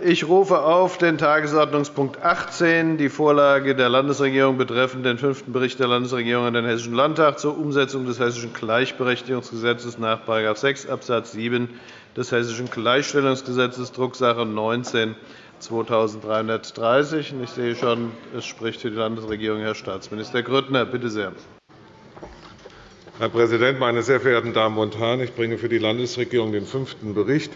Ich rufe auf den Tagesordnungspunkt 18, die Vorlage der Landesregierung betreffend den fünften Bericht der Landesregierung an den Hessischen Landtag zur Umsetzung des Hessischen Gleichberechtigungsgesetzes nach § 6 Abs. 7 des Hessischen Gleichstellungsgesetzes, Drucksache 19 2330. Ich sehe schon, es spricht für die Landesregierung Herr Staatsminister Grüttner. Bitte sehr. Herr Präsident, meine sehr verehrten Damen und Herren! Ich bringe für die Landesregierung den fünften Bericht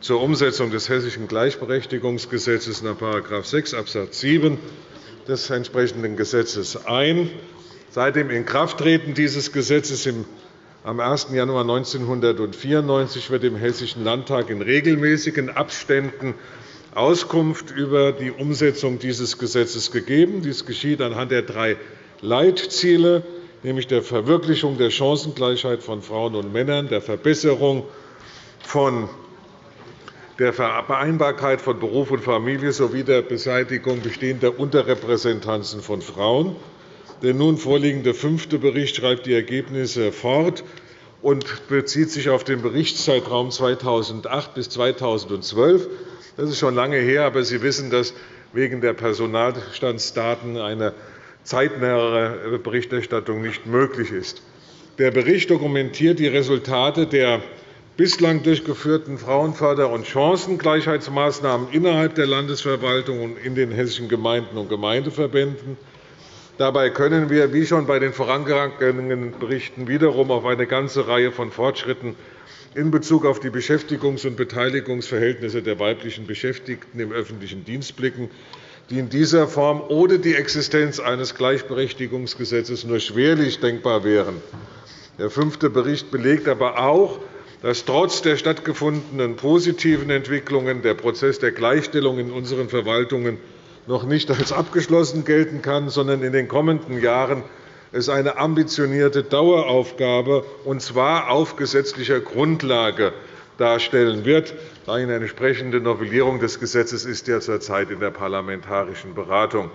zur Umsetzung des Hessischen Gleichberechtigungsgesetzes nach § 6 Abs. 7 des entsprechenden Gesetzes ein. Seit dem Inkrafttreten dieses Gesetzes am 1. Januar 1994 wird im Hessischen Landtag in regelmäßigen Abständen Auskunft über die Umsetzung dieses Gesetzes gegeben. Dies geschieht anhand der drei Leitziele, nämlich der Verwirklichung der Chancengleichheit von Frauen und Männern, der Verbesserung von der Vereinbarkeit von Beruf und Familie sowie der Beseitigung bestehender Unterrepräsentanzen von Frauen. Der nun vorliegende fünfte Bericht schreibt die Ergebnisse fort und bezieht sich auf den Berichtszeitraum 2008 bis 2012. Das ist schon lange her, aber Sie wissen, dass wegen der Personalstandsdaten eine zeitnähere Berichterstattung nicht möglich ist. Der Bericht dokumentiert die Resultate der bislang durchgeführten Frauenförder- und Chancengleichheitsmaßnahmen innerhalb der Landesverwaltung und in den hessischen Gemeinden und Gemeindeverbänden. Dabei können wir, wie schon bei den vorangegangenen Berichten, wiederum auf eine ganze Reihe von Fortschritten in Bezug auf die Beschäftigungs- und Beteiligungsverhältnisse der weiblichen Beschäftigten im öffentlichen Dienst blicken, die in dieser Form ohne die Existenz eines Gleichberechtigungsgesetzes nur schwerlich denkbar wären. Der fünfte Bericht belegt aber auch, dass trotz der stattgefundenen positiven Entwicklungen der Prozess der Gleichstellung in unseren Verwaltungen noch nicht als abgeschlossen gelten kann, sondern in den kommenden Jahren es eine ambitionierte Daueraufgabe, und zwar auf gesetzlicher Grundlage, darstellen wird. Eine entsprechende Novellierung des Gesetzes ist ja zurzeit in der parlamentarischen Beratung.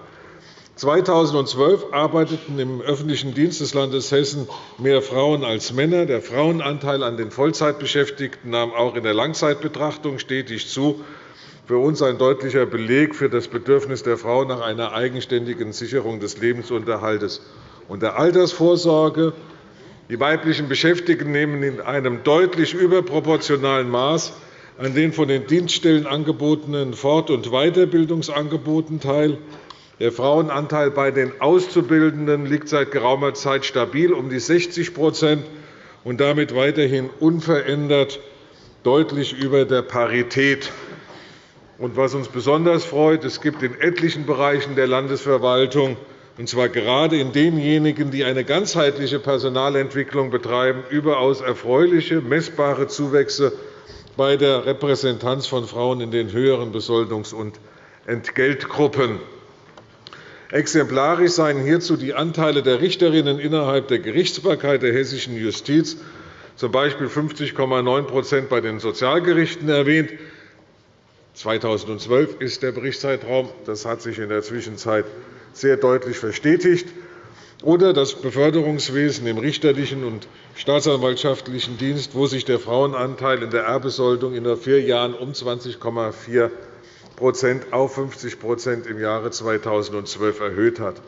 2012 arbeiteten im öffentlichen Dienst des Landes Hessen mehr Frauen als Männer. Der Frauenanteil an den Vollzeitbeschäftigten nahm auch in der Langzeitbetrachtung stetig zu. Für uns ein deutlicher Beleg für das Bedürfnis der Frau nach einer eigenständigen Sicherung des Lebensunterhalts und der Altersvorsorge. Die weiblichen Beschäftigten nehmen in einem deutlich überproportionalen Maß an den von den Dienststellen angebotenen Fort- und Weiterbildungsangeboten teil. Der Frauenanteil bei den Auszubildenden liegt seit geraumer Zeit stabil um die 60% und damit weiterhin unverändert deutlich über der Parität. was uns besonders freut, es gibt in etlichen Bereichen der Landesverwaltung, und zwar gerade in denjenigen, die eine ganzheitliche Personalentwicklung betreiben, überaus erfreuliche, messbare Zuwächse bei der Repräsentanz von Frauen in den höheren Besoldungs- und Entgeltgruppen. Exemplarisch seien hierzu die Anteile der Richterinnen innerhalb der Gerichtsbarkeit der hessischen Justiz, z. B. 50,9% bei den Sozialgerichten erwähnt. 2012 ist der Berichtszeitraum. Das hat sich in der Zwischenzeit sehr deutlich verstetigt. Oder das Beförderungswesen im richterlichen und staatsanwaltschaftlichen Dienst, wo sich der Frauenanteil in der Erbbesoldung in nur vier Jahren um 20,4 auf 50% im Jahre 2012 erhöht hat.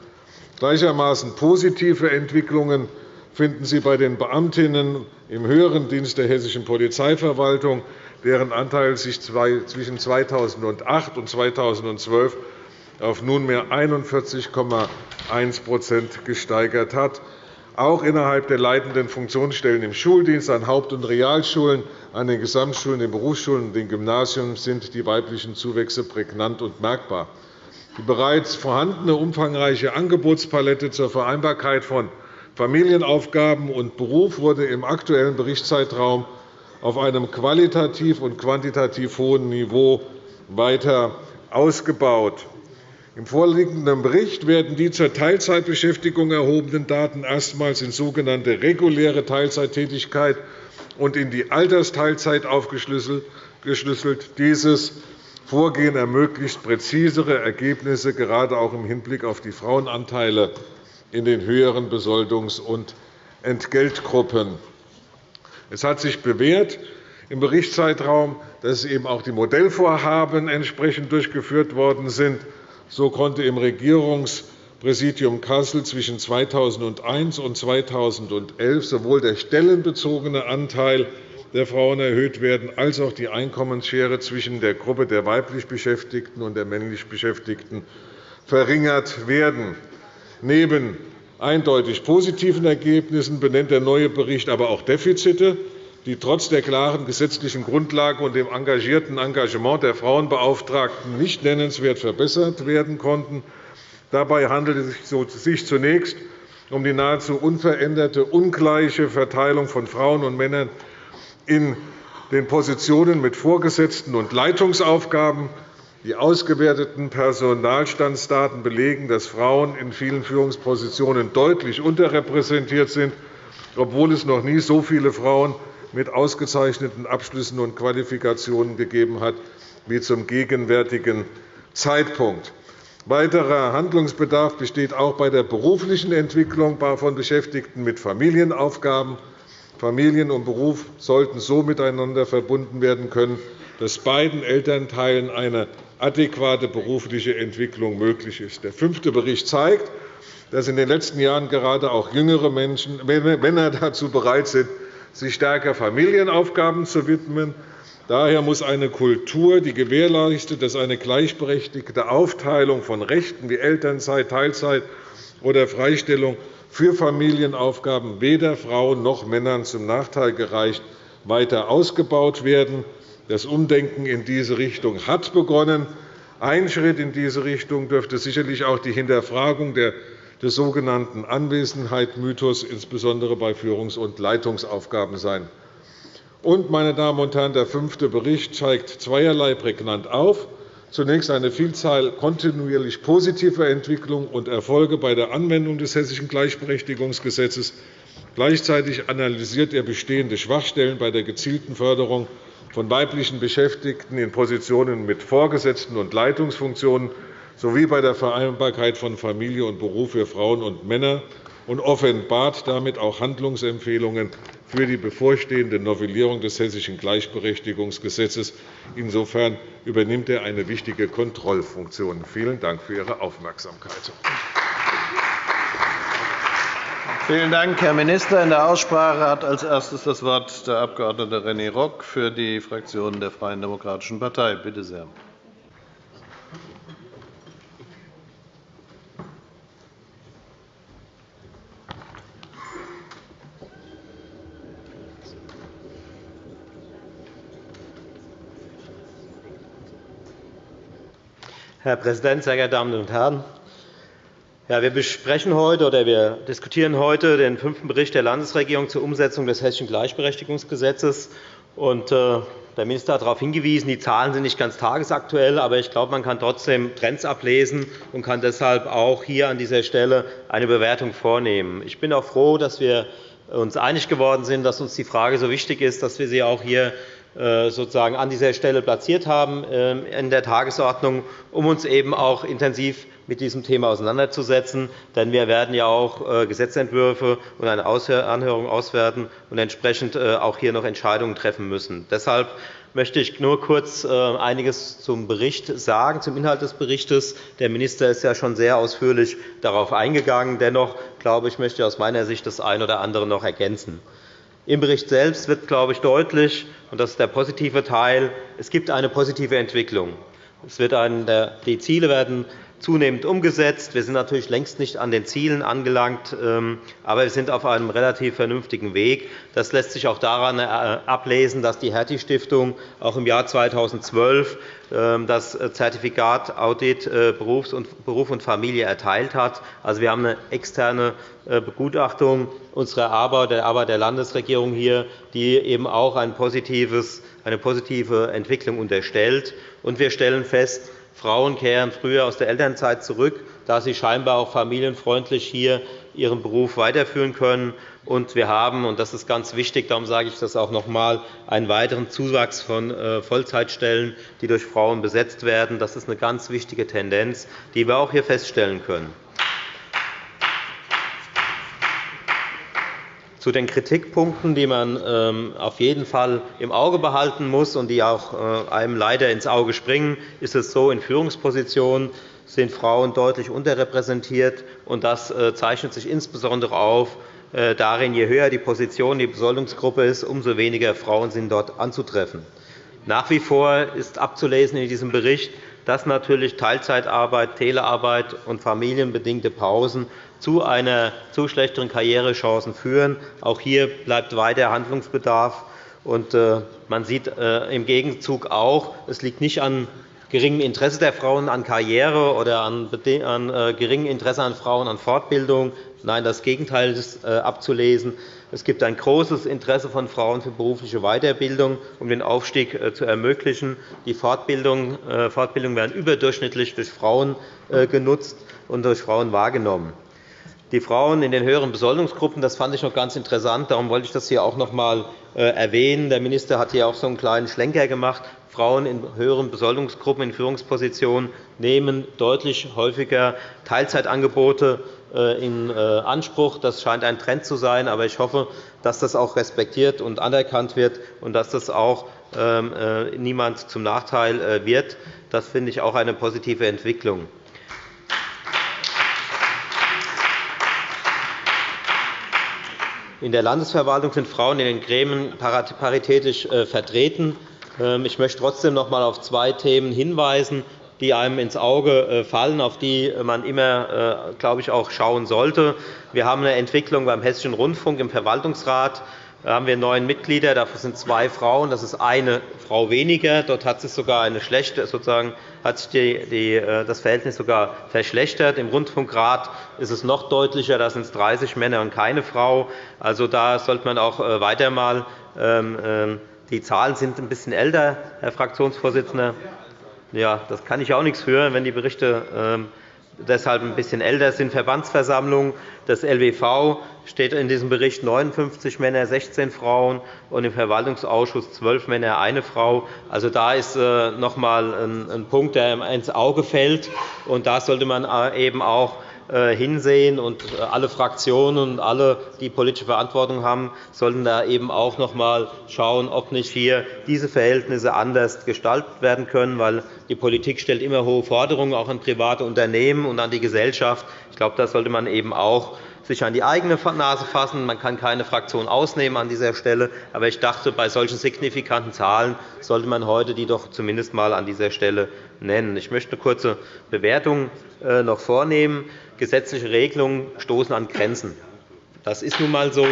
Gleichermaßen positive Entwicklungen finden Sie bei den Beamtinnen im höheren Dienst der hessischen Polizeiverwaltung, deren Anteil sich zwischen 2008 und 2012 auf nunmehr 41,1% gesteigert hat. Auch innerhalb der leitenden Funktionsstellen im Schuldienst, an Haupt- und Realschulen, an den Gesamtschulen, den Berufsschulen und den Gymnasien sind die weiblichen Zuwächse prägnant und merkbar. Die bereits vorhandene umfangreiche Angebotspalette zur Vereinbarkeit von Familienaufgaben und Beruf wurde im aktuellen Berichtszeitraum auf einem qualitativ und quantitativ hohen Niveau weiter ausgebaut. Im vorliegenden Bericht werden die zur Teilzeitbeschäftigung erhobenen Daten erstmals in sogenannte reguläre Teilzeittätigkeit und in die Altersteilzeit aufgeschlüsselt. Dieses Vorgehen ermöglicht präzisere Ergebnisse, gerade auch im Hinblick auf die Frauenanteile in den höheren Besoldungs- und Entgeltgruppen. Es hat sich bewährt, im Berichtszeitraum, dass eben auch die Modellvorhaben entsprechend durchgeführt worden sind. So konnte im Regierungspräsidium Kassel zwischen 2001 und 2011 sowohl der stellenbezogene Anteil der Frauen erhöht werden, als auch die Einkommensschere zwischen der Gruppe der weiblich Beschäftigten und der männlich Beschäftigten verringert werden. Neben eindeutig positiven Ergebnissen benennt der neue Bericht aber auch Defizite, die trotz der klaren gesetzlichen Grundlage und dem engagierten Engagement der Frauenbeauftragten nicht nennenswert verbessert werden konnten. Dabei handelt es sich zunächst um die nahezu unveränderte, ungleiche Verteilung von Frauen und Männern in den Positionen mit Vorgesetzten und Leitungsaufgaben. Die ausgewerteten Personalstandsdaten belegen, dass Frauen in vielen Führungspositionen deutlich unterrepräsentiert sind, obwohl es noch nie so viele Frauen mit ausgezeichneten Abschlüssen und Qualifikationen gegeben hat wie zum gegenwärtigen Zeitpunkt. Weiterer Handlungsbedarf besteht auch bei der beruflichen Entwicklung von Beschäftigten mit Familienaufgaben. Familien und Beruf sollten so miteinander verbunden werden können, dass beiden Elternteilen eine adäquate berufliche Entwicklung möglich ist. Der fünfte Bericht zeigt, dass in den letzten Jahren gerade auch jüngere Menschen, Männer dazu bereit sind, sich stärker Familienaufgaben zu widmen. Daher muss eine Kultur, die gewährleistet, dass eine gleichberechtigte Aufteilung von Rechten wie Elternzeit, Teilzeit oder Freistellung für Familienaufgaben weder Frauen noch Männern zum Nachteil gereicht, weiter ausgebaut werden. Das Umdenken in diese Richtung hat begonnen. Ein Schritt in diese Richtung dürfte sicherlich auch die Hinterfragung des sogenannten Anwesenheitsmythos, insbesondere bei Führungs- und Leitungsaufgaben sein. Und, meine Damen und Herren, der fünfte Bericht zeigt zweierlei prägnant auf. Zunächst eine Vielzahl kontinuierlich positiver Entwicklungen und Erfolge bei der Anwendung des Hessischen Gleichberechtigungsgesetzes. Gleichzeitig analysiert er bestehende Schwachstellen bei der gezielten Förderung von weiblichen Beschäftigten in Positionen mit Vorgesetzten und Leitungsfunktionen sowie bei der Vereinbarkeit von Familie und Beruf für Frauen und Männer und offenbart damit auch Handlungsempfehlungen für die bevorstehende Novellierung des Hessischen Gleichberechtigungsgesetzes. Insofern übernimmt er eine wichtige Kontrollfunktion. Vielen Dank für Ihre Aufmerksamkeit. Vielen Dank, Herr Minister. In der Aussprache hat als erstes das Wort der Abg. René Rock für die Fraktion der Freien Demokratischen Partei. Bitte sehr. Herr Präsident, sehr geehrte Damen und Herren! Ja, wir besprechen heute oder wir diskutieren heute den fünften Bericht der Landesregierung zur Umsetzung des Hessischen Gleichberechtigungsgesetzes. Und, äh, der Minister hat darauf hingewiesen, die Zahlen sind nicht ganz tagesaktuell, aber ich glaube, man kann trotzdem Trends ablesen und kann deshalb auch hier an dieser Stelle eine Bewertung vornehmen. Ich bin auch froh, dass wir uns einig geworden sind, dass uns die Frage so wichtig ist, dass wir sie auch hier sozusagen an dieser Stelle platziert haben ähm, in der Tagesordnung, um uns eben auch intensiv mit diesem Thema auseinanderzusetzen. Denn wir werden ja auch äh, Gesetzentwürfe und eine Anhörung auswerten und entsprechend äh, auch hier noch Entscheidungen treffen müssen. Deshalb möchte ich nur kurz einiges zum Bericht sagen, zum Inhalt des Berichts. Der Minister ist ja schon sehr ausführlich darauf eingegangen. Dennoch glaube ich, möchte ich aus meiner Sicht das eine oder andere noch ergänzen. Im Bericht selbst wird, glaube ich, deutlich, und das ist der positive Teil, es gibt eine positive Entwicklung. Es wird die Ziele werden zunehmend umgesetzt. Wir sind natürlich längst nicht an den Zielen angelangt, ähm, aber wir sind auf einem relativ vernünftigen Weg. Das lässt sich auch daran äh, ablesen, dass die Hertie-Stiftung auch im Jahr 2012 ähm, das Zertifikat Audit äh, Beruf und Familie erteilt hat. Also, wir haben eine externe äh, Begutachtung unserer Arbeit, der Arbeit der Landesregierung hier, die eben auch eine positive Entwicklung unterstellt. Und wir stellen fest, Frauen kehren früher aus der Elternzeit zurück, da sie scheinbar auch familienfreundlich hier ihren Beruf weiterführen können. Und wir haben, und das ist ganz wichtig, darum sage ich das auch noch einmal, einen weiteren Zuwachs von äh, Vollzeitstellen, die durch Frauen besetzt werden. Das ist eine ganz wichtige Tendenz, die wir auch hier feststellen können. Zu den Kritikpunkten, die man ähm, auf jeden Fall im Auge behalten muss und die auch äh, einem leider ins Auge springen, ist es so, in Führungspositionen sind Frauen deutlich unterrepräsentiert. Das äh, zeichnet sich insbesondere auf äh, darin, je höher die Position die Besoldungsgruppe ist, umso weniger Frauen sind dort anzutreffen. Nach wie vor ist abzulesen in diesem Bericht, dass natürlich Teilzeitarbeit, Telearbeit und familienbedingte Pausen zu, einer, zu schlechteren Karrierechancen führen. Auch hier bleibt weiter Handlungsbedarf. Äh, man sieht äh, im Gegenzug auch, es liegt nicht an geringem Interesse der Frauen an Karriere oder an, äh, geringem Interesse an Frauen an Fortbildung. Nein, das Gegenteil ist abzulesen. Es gibt ein großes Interesse von Frauen für berufliche Weiterbildung, um den Aufstieg zu ermöglichen. Die Fortbildungen werden überdurchschnittlich durch Frauen genutzt und durch Frauen wahrgenommen die Frauen in den höheren Besoldungsgruppen. Das fand ich noch ganz interessant. Darum wollte ich das hier auch noch einmal äh, erwähnen. Der Minister hat hier auch so einen kleinen Schlenker gemacht. Frauen in höheren Besoldungsgruppen in Führungspositionen nehmen deutlich häufiger Teilzeitangebote äh, in äh, Anspruch. Das scheint ein Trend zu sein. Aber ich hoffe, dass das auch respektiert und anerkannt wird und dass das auch ähm, niemand zum Nachteil wird. Das finde ich auch eine positive Entwicklung. In der Landesverwaltung sind Frauen in den Gremien paritätisch äh, vertreten. Ähm, ich möchte trotzdem noch einmal auf zwei Themen hinweisen, die einem ins Auge äh, fallen, auf die man immer, äh, glaube ich, auch schauen sollte. Wir haben eine Entwicklung beim Hessischen Rundfunk im Verwaltungsrat da haben wir neun Mitglieder, davon sind zwei Frauen. Das ist eine Frau weniger. Dort hat sich sogar eine schlechte, sozusagen, hat sich die, die, äh, das Verhältnis sogar verschlechtert. Im Rundfunkrat ist es noch deutlicher. Da sind es 30 Männer und keine Frau. Also, da sollte man auch äh, weiter mal. Ähm, ähm, die Zahlen sind ein bisschen älter, Herr Fraktionsvorsitzender. Ja, das kann ich auch nichts hören, wenn die Berichte ähm, deshalb ein bisschen älter sind. Verbandsversammlung des LWV steht in diesem Bericht 59 Männer, 16 Frauen und im Verwaltungsausschuss 12 Männer, eine Frau. Also, da ist äh, noch einmal ein Punkt, der ins Auge fällt. Und da sollte man äh, eben auch hinsehen. Und äh, alle Fraktionen und alle, die politische Verantwortung haben, sollten da eben auch noch einmal schauen, ob nicht hier diese Verhältnisse anders gestaltet werden können. Weil die Politik stellt immer hohe Forderungen auch an private Unternehmen und an die Gesellschaft. Ich glaube, das sollte man eben auch sich an die eigene Nase fassen. Man kann keine Fraktion ausnehmen an dieser Stelle. Aber ich dachte, bei solchen signifikanten Zahlen sollte man heute die doch zumindest einmal an dieser Stelle nennen. Ich möchte eine kurze Bewertung äh, noch vornehmen. Gesetzliche Regelungen stoßen an Grenzen. Das ist nun einmal so.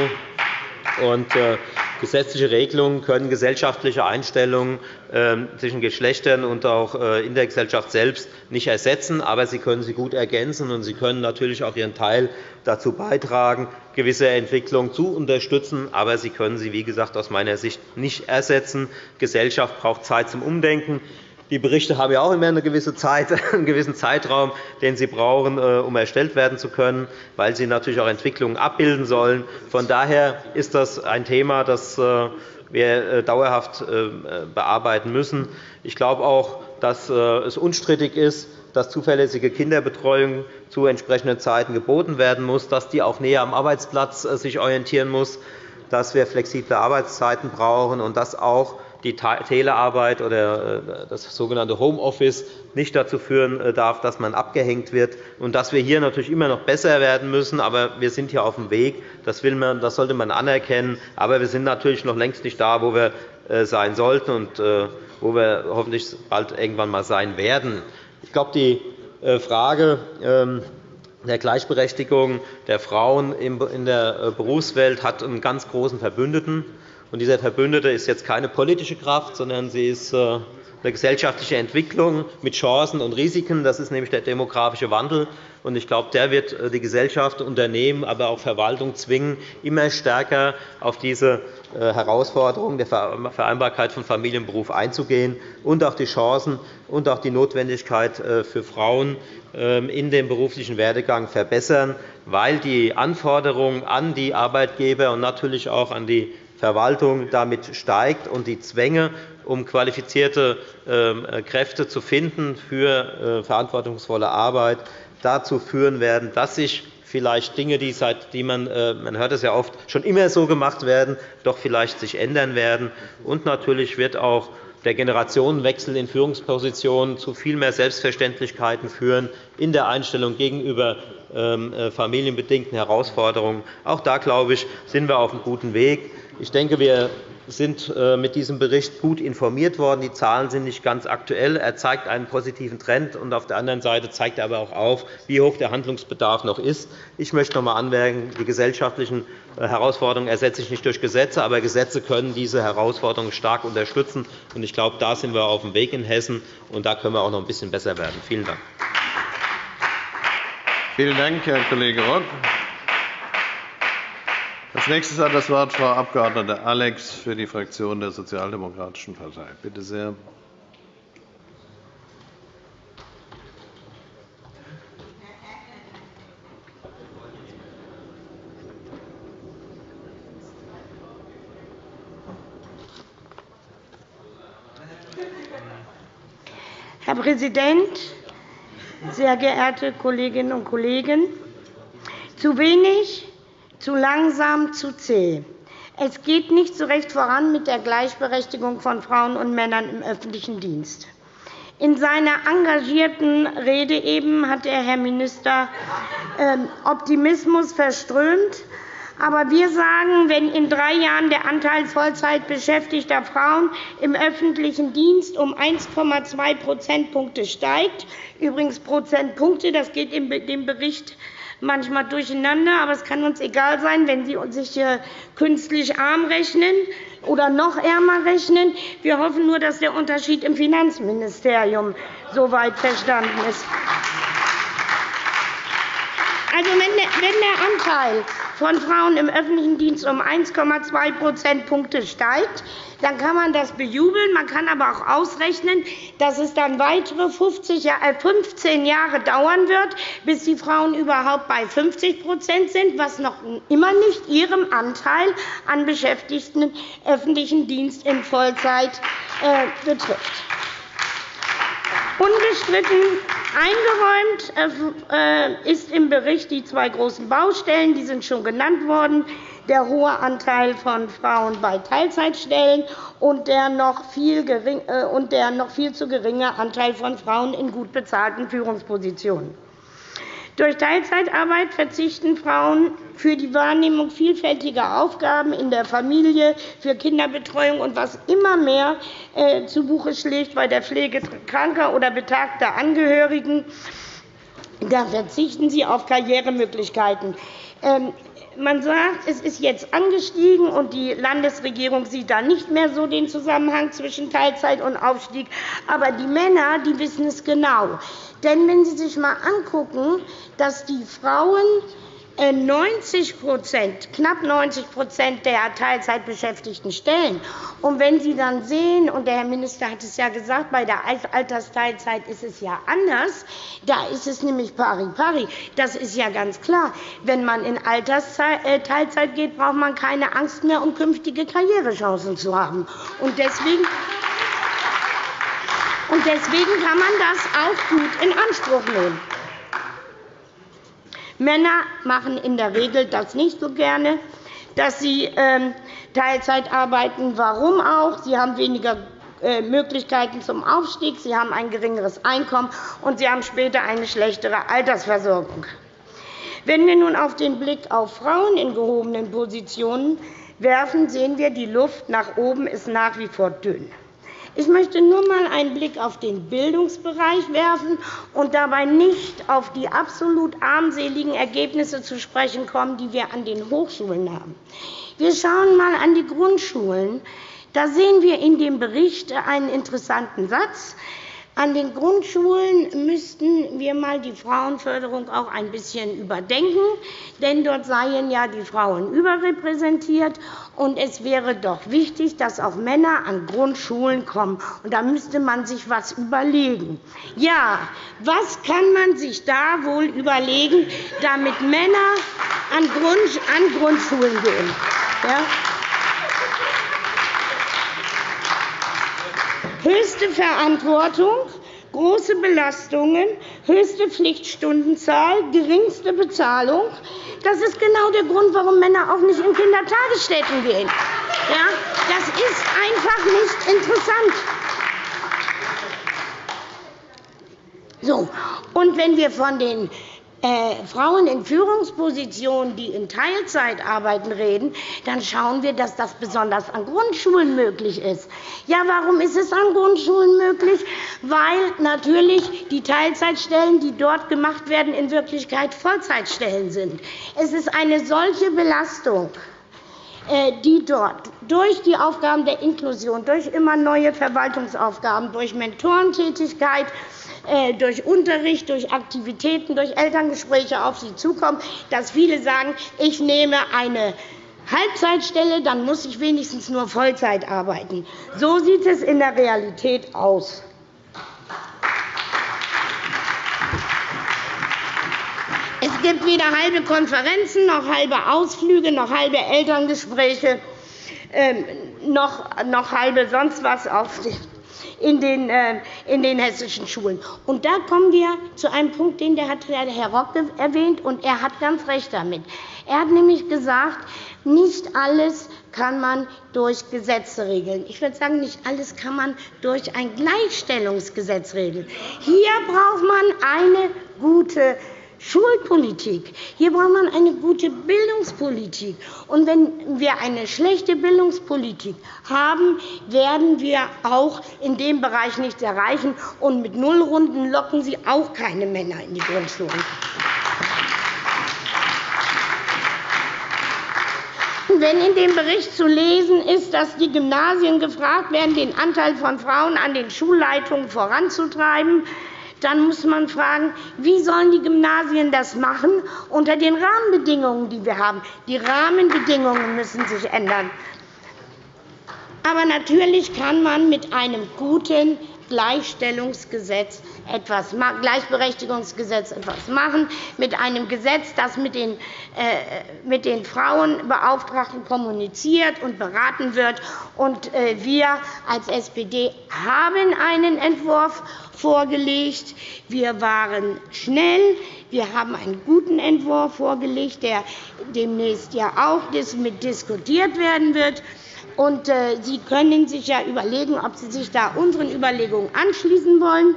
Und, äh, gesetzliche Regelungen können gesellschaftliche Einstellungen äh, zwischen Geschlechtern und auch äh, in der Gesellschaft selbst nicht ersetzen, aber sie können sie gut ergänzen, und sie können natürlich auch ihren Teil dazu beitragen, gewisse Entwicklungen zu unterstützen. Aber sie können sie, wie gesagt, aus meiner Sicht nicht ersetzen. Die Gesellschaft braucht Zeit zum Umdenken. Die Berichte haben ja auch immer eine gewisse Zeit, einen gewissen Zeitraum, den sie brauchen, äh, um erstellt werden zu können, weil sie natürlich auch Entwicklungen abbilden sollen. Von daher ist das ein Thema, das äh, wir äh, dauerhaft bearbeiten müssen. Ich glaube auch, dass es unstrittig ist, dass zuverlässige Kinderbetreuung zu entsprechenden Zeiten geboten werden muss, dass die auch näher am Arbeitsplatz sich orientieren muss, dass wir flexible Arbeitszeiten brauchen und dass auch die Telearbeit oder äh, das sogenannte Homeoffice nicht dazu führen äh, darf, dass man abgehängt wird, und dass wir hier natürlich immer noch besser werden müssen. Aber wir sind hier auf dem Weg. Das, will man, das sollte man anerkennen. Aber wir sind natürlich noch längst nicht da, wo wir äh, sein sollten und wo wir hoffentlich bald irgendwann einmal sein werden. Ich glaube, die Frage ähm, der Gleichberechtigung der Frauen in der Berufswelt hat einen ganz großen Verbündeten. Und dieser Verbündete ist jetzt keine politische Kraft, sondern sie ist äh, eine gesellschaftliche Entwicklung mit Chancen und Risiken. Das ist nämlich der demografische Wandel. Ich glaube, der wird äh, die Gesellschaft, Unternehmen, aber auch Verwaltung zwingen, immer stärker auf diese äh, Herausforderungen der Vereinbarkeit von Familie und Beruf einzugehen und auch die Chancen und auch die Notwendigkeit für Frauen ähm, in dem beruflichen Werdegang verbessern, weil die Anforderungen an die Arbeitgeber und natürlich auch an die Verwaltung damit steigt und die Zwänge, um qualifizierte ähm, Kräfte zu finden für äh, verantwortungsvolle Arbeit, dazu führen werden, dass sich vielleicht Dinge, die, seit, die man, äh, man hört es ja oft, schon immer so gemacht werden, doch vielleicht sich ändern werden. Und natürlich wird auch der Generationenwechsel in Führungspositionen zu viel mehr Selbstverständlichkeiten führen in der Einstellung gegenüber ähm, äh, familienbedingten Herausforderungen. Auch da, glaube ich, sind wir auf einem guten Weg. Ich denke, wir sind äh, mit diesem Bericht gut informiert worden. Die Zahlen sind nicht ganz aktuell. Er zeigt einen positiven Trend. und Auf der anderen Seite zeigt er aber auch auf, wie hoch der Handlungsbedarf noch ist. Ich möchte noch einmal anmerken, die gesellschaftlichen äh, Herausforderungen ersetze ich nicht durch Gesetze, aber Gesetze können diese Herausforderungen stark unterstützen. Ich glaube, da sind wir auf dem Weg in Hessen, und da können wir auch noch ein bisschen besser werden. Vielen Dank. Vielen Dank, Herr Kollege Rock. Als nächstes hat das Wort Frau Abg. Alex für die Fraktion der Sozialdemokratischen Partei. Bitte sehr. Herr Präsident, sehr geehrte Kolleginnen und Kollegen! Zu wenig zu langsam, zu zäh. Es geht nicht so recht voran mit der Gleichberechtigung von Frauen und Männern im öffentlichen Dienst. In seiner engagierten Rede eben hat der Herr Minister ähm, Optimismus verströmt. Aber wir sagen, wenn in drei Jahren der Anteil Vollzeitbeschäftigter Frauen im öffentlichen Dienst um 1,2 Prozentpunkte steigt, übrigens Prozentpunkte, das geht in dem Bericht manchmal durcheinander, aber es kann uns egal sein, wenn Sie sich künstlich arm rechnen oder noch ärmer rechnen. Wir hoffen nur, dass der Unterschied im Finanzministerium soweit verstanden ist. Also, wenn der Anteil von Frauen im öffentlichen Dienst um 1,2 Prozentpunkte steigt, dann kann man das bejubeln. Man kann aber auch ausrechnen, dass es dann weitere 15 äh, Jahre dauern wird, bis die Frauen überhaupt bei 50% sind, was noch immer nicht ihrem Anteil an Beschäftigten im öffentlichen Dienst in Vollzeit äh, betrifft. Unbestritten eingeräumt äh, ist im Bericht die zwei großen Baustellen, die sind schon genannt worden, der hohe Anteil von Frauen bei Teilzeitstellen und der noch viel, äh, und der noch viel zu geringe Anteil von Frauen in gut bezahlten Führungspositionen. Durch Teilzeitarbeit verzichten Frauen für die Wahrnehmung vielfältiger Aufgaben in der Familie, für Kinderbetreuung und was immer mehr äh, zu Buche schlägt bei der Pflege kranker oder betagter Angehörigen. Da verzichten sie auf Karrieremöglichkeiten. Man sagt, es ist jetzt angestiegen, und die Landesregierung sieht da nicht mehr so den Zusammenhang zwischen Teilzeit und Aufstieg. Aber die Männer die wissen es genau. Denn wenn Sie sich einmal angucken, dass die Frauen 90 äh, knapp 90% der Teilzeitbeschäftigten stellen. Und wenn Sie dann sehen, und der Herr Minister hat es ja gesagt, bei der Altersteilzeit ist es ja anders, da ist es nämlich pari pari. Das ist ja ganz klar. Wenn man in Altersteilzeit äh, geht, braucht man keine Angst mehr, um künftige Karrierechancen zu haben. Und deswegen und deswegen kann man das auch gut in Anspruch nehmen. Männer machen in der Regel das nicht so gerne, dass sie ähm, Teilzeit arbeiten. Warum auch? Sie haben weniger äh, Möglichkeiten zum Aufstieg, sie haben ein geringeres Einkommen, und sie haben später eine schlechtere Altersversorgung. Wenn wir nun auf den Blick auf Frauen in gehobenen Positionen werfen, sehen wir, die Luft nach oben ist nach wie vor dünn. Ich möchte nur einmal einen Blick auf den Bildungsbereich werfen und dabei nicht auf die absolut armseligen Ergebnisse zu sprechen kommen, die wir an den Hochschulen haben. Wir schauen einmal an die Grundschulen. Da sehen wir in dem Bericht einen interessanten Satz. An den Grundschulen müssten wir einmal die Frauenförderung auch ein bisschen überdenken, denn dort seien ja die Frauen überrepräsentiert. Und es wäre doch wichtig, dass auch Männer an Grundschulen kommen. Und da müsste man sich etwas überlegen. Ja, was kann man sich da wohl überlegen, damit Männer an Grundschulen gehen? Ja? Höchste Verantwortung große Belastungen, höchste Pflichtstundenzahl, geringste Bezahlung. Das ist genau der Grund, warum Männer auch nicht in Kindertagesstätten gehen. Ja, das ist einfach nicht interessant. So, und wenn wir von den äh, Frauen in Führungspositionen, die in Teilzeit arbeiten, reden, dann schauen wir, dass das besonders an Grundschulen möglich ist. Ja, warum ist es an Grundschulen möglich? Weil natürlich die Teilzeitstellen, die dort gemacht werden, in Wirklichkeit Vollzeitstellen sind. Es ist eine solche Belastung äh, die dort durch die Aufgaben der Inklusion, durch immer neue Verwaltungsaufgaben, durch Mentorentätigkeit durch Unterricht, durch Aktivitäten, durch Elterngespräche auf sie zukommen, dass viele sagen, ich nehme eine Halbzeitstelle, dann muss ich wenigstens nur Vollzeit arbeiten. So sieht es in der Realität aus. Es gibt weder halbe Konferenzen, noch halbe Ausflüge, noch halbe Elterngespräche, ähm, noch halbe sonst was auf in den, äh, in den hessischen Schulen. Und da kommen wir zu einem Punkt, den der Herr Rock erwähnt, und er hat ganz recht damit. Er hat nämlich gesagt, nicht alles kann man durch Gesetze regeln. Ich würde sagen, nicht alles kann man durch ein Gleichstellungsgesetz regeln. Hier braucht man eine gute Schulpolitik. Hier braucht man eine gute Bildungspolitik. Und wenn wir eine schlechte Bildungspolitik haben, werden wir auch in dem Bereich nichts erreichen. Und mit Nullrunden locken Sie auch keine Männer in die Grundschulen. Wenn in dem Bericht zu lesen ist, dass die Gymnasien gefragt werden, den Anteil von Frauen an den Schulleitungen voranzutreiben, dann muss man fragen, wie sollen die Gymnasien das machen unter den Rahmenbedingungen, die wir haben. Die Rahmenbedingungen müssen sich ändern. Aber natürlich kann man mit einem guten Gleichstellungsgesetz etwas, Gleichberechtigungsgesetz etwas machen, mit einem Gesetz, das mit den, äh, mit den Frauenbeauftragten kommuniziert und beraten wird. Und, äh, wir als SPD haben einen Entwurf vorgelegt. Wir waren schnell. Wir haben einen guten Entwurf vorgelegt, der demnächst ja auch diskutiert werden wird. Und, äh, Sie können sich ja überlegen, ob Sie sich da unseren Überlegungen anschließen wollen.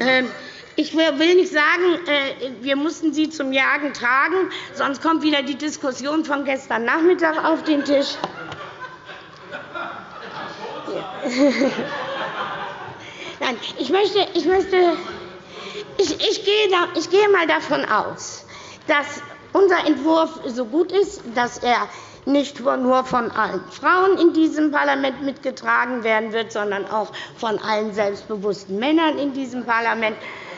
Ähm, ich will nicht sagen, äh, wir mussten Sie zum Jagen tragen, sonst kommt wieder die Diskussion von gestern Nachmittag auf den Tisch. Nein, ich möchte, ich möchte, ich, ich, gehe ich gehe mal davon aus, dass unser Entwurf so gut ist, dass er nicht nur von allen Frauen in diesem Parlament mitgetragen werden wird, sondern auch von allen selbstbewussten Männern in diesem Parlament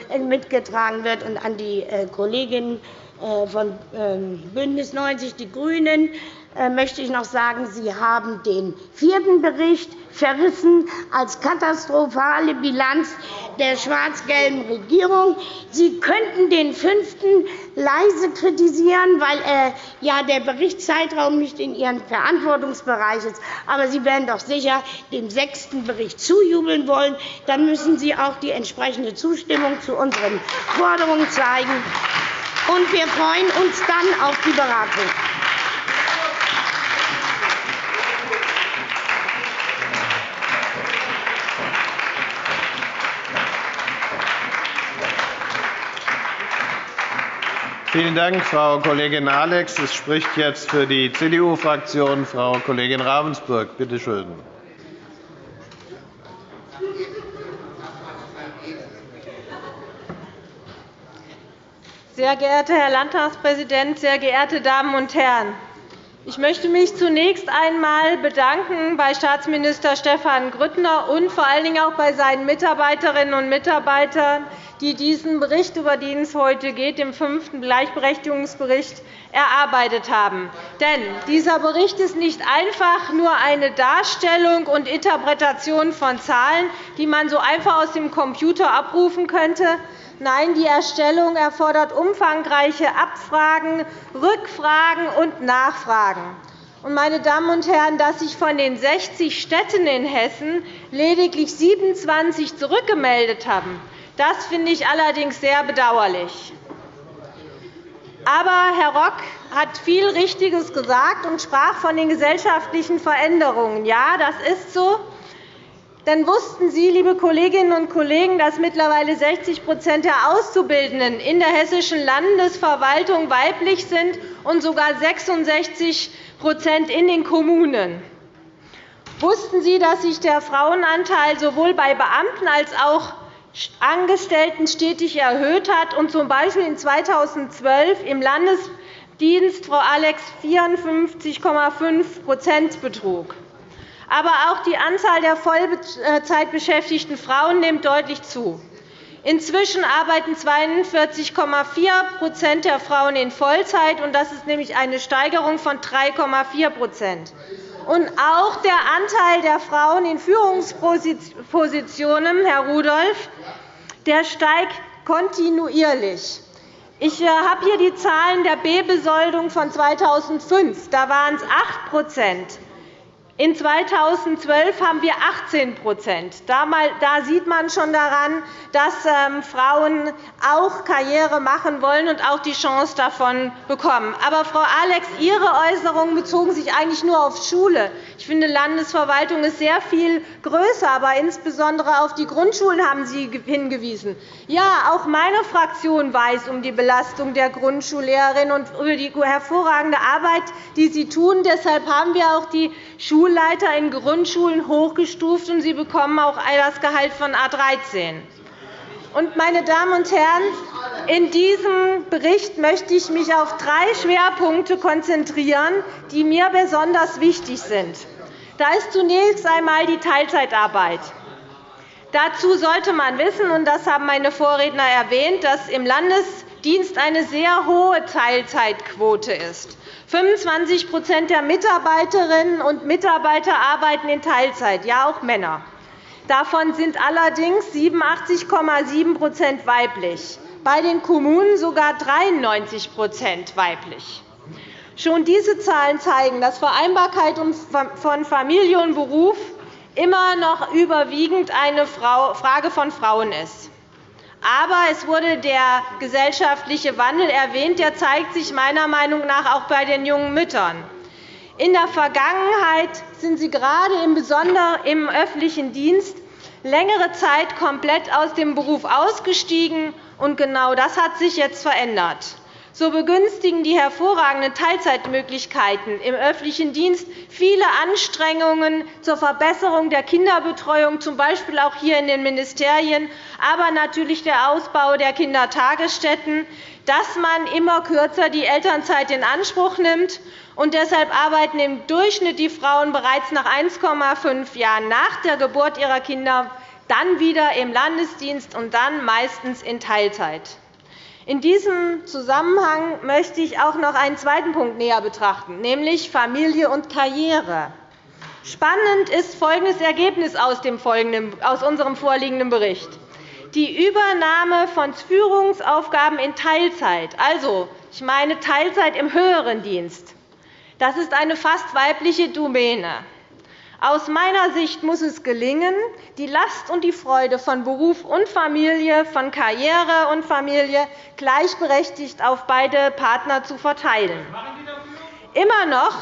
äh, mitgetragen wird. Und an die äh, Kolleginnen äh, von ähm, BÜNDNIS 90 die GRÜNEN möchte ich noch sagen, Sie haben den vierten Bericht verrissen als katastrophale Bilanz der schwarz-gelben Regierung. Sie könnten den fünften leise kritisieren, weil äh, ja, der Berichtszeitraum nicht in Ihrem Verantwortungsbereich ist. Aber Sie werden doch sicher dem sechsten Bericht zujubeln wollen. Dann müssen Sie auch die entsprechende Zustimmung zu unseren Forderungen zeigen. Und wir freuen uns dann auf die Beratung. Vielen Dank, Frau Kollegin Alex. Es spricht jetzt für die CDU-Fraktion Frau Kollegin Ravensburg. Bitte schön. Sehr geehrter Herr Landtagspräsident, sehr geehrte Damen und Herren! Ich möchte mich zunächst einmal bedanken bei Staatsminister Stefan Grüttner und vor allen Dingen auch bei seinen Mitarbeiterinnen und Mitarbeitern, die diesen Bericht, über den es heute geht, den fünften Gleichberechtigungsbericht, erarbeitet haben. Denn dieser Bericht ist nicht einfach nur eine Darstellung und Interpretation von Zahlen, die man so einfach aus dem Computer abrufen könnte, Nein, die Erstellung erfordert umfangreiche Abfragen, Rückfragen und Nachfragen. meine Damen und Herren, dass sich von den 60 Städten in Hessen lediglich 27 zurückgemeldet haben. Das finde ich allerdings sehr bedauerlich. Aber Herr Rock hat viel Richtiges gesagt und sprach von den gesellschaftlichen Veränderungen. Ja, das ist so. Denn wussten Sie, liebe Kolleginnen und Kollegen, dass mittlerweile 60% der Auszubildenden in der hessischen Landesverwaltung weiblich sind und sogar 66% in den Kommunen? Wussten Sie, dass sich der Frauenanteil sowohl bei Beamten als auch Angestellten stetig erhöht hat und z. B. in 2012 im Landesdienst Frau Alex 54,5% betrug? Aber auch die Anzahl der Vollzeitbeschäftigten Frauen nimmt deutlich zu. Inzwischen arbeiten 42,4% der Frauen in Vollzeit, und das ist nämlich eine Steigerung von 3,4 Und auch der Anteil der Frauen in Führungspositionen, Herr Rudolph, der steigt kontinuierlich. Ich äh, habe hier die Zahlen der B-Besoldung von 2005. Da waren es 8 in 2012 haben wir 18% Da sieht man schon daran, dass ähm, Frauen auch Karriere machen wollen und auch die Chance davon bekommen. Aber, Frau Alex, Ihre Äußerungen bezogen sich eigentlich nur auf Schule. Ich finde, Landesverwaltung ist sehr viel größer, aber insbesondere auf die Grundschulen haben Sie hingewiesen. Ja, auch meine Fraktion weiß um die Belastung der Grundschullehrerinnen und über die hervorragende Arbeit, die sie tun. Deshalb haben wir auch die Schulleiter in Grundschulen hochgestuft, und sie bekommen auch das Gehalt von A 13. Meine Damen und Herren, in diesem Bericht möchte ich mich auf drei Schwerpunkte konzentrieren, die mir besonders wichtig sind. Da ist zunächst einmal die Teilzeitarbeit. Dazu sollte man wissen, und das haben meine Vorredner erwähnt, dass im Landesdienst eine sehr hohe Teilzeitquote ist. 25% der Mitarbeiterinnen und Mitarbeiter arbeiten in Teilzeit, ja auch Männer. Davon sind allerdings 87,7% weiblich, bei den Kommunen sogar 93% weiblich. Schon diese Zahlen zeigen, dass Vereinbarkeit von Familie und Beruf immer noch überwiegend eine Frage von Frauen ist. Aber es wurde der gesellschaftliche Wandel erwähnt. Der zeigt sich meiner Meinung nach auch bei den jungen Müttern. In der Vergangenheit sind sie gerade im öffentlichen Dienst längere Zeit komplett aus dem Beruf ausgestiegen. und Genau das hat sich jetzt verändert. So begünstigen die hervorragenden Teilzeitmöglichkeiten im öffentlichen Dienst viele Anstrengungen zur Verbesserung der Kinderbetreuung, z. B. auch hier in den Ministerien, aber natürlich der Ausbau der Kindertagesstätten, dass man immer kürzer die Elternzeit in Anspruch nimmt. Und deshalb arbeiten im Durchschnitt die Frauen bereits nach 1,5 Jahren nach der Geburt ihrer Kinder dann wieder im Landesdienst und dann meistens in Teilzeit. In diesem Zusammenhang möchte ich auch noch einen zweiten Punkt näher betrachten, nämlich Familie und Karriere. Spannend ist folgendes Ergebnis aus unserem vorliegenden Bericht. Die Übernahme von Führungsaufgaben in Teilzeit, also ich meine Teilzeit im höheren Dienst, das ist eine fast weibliche Domäne. Aus meiner Sicht muss es gelingen, die Last und die Freude von Beruf und Familie, von Karriere und Familie gleichberechtigt auf beide Partner zu verteilen. Immer noch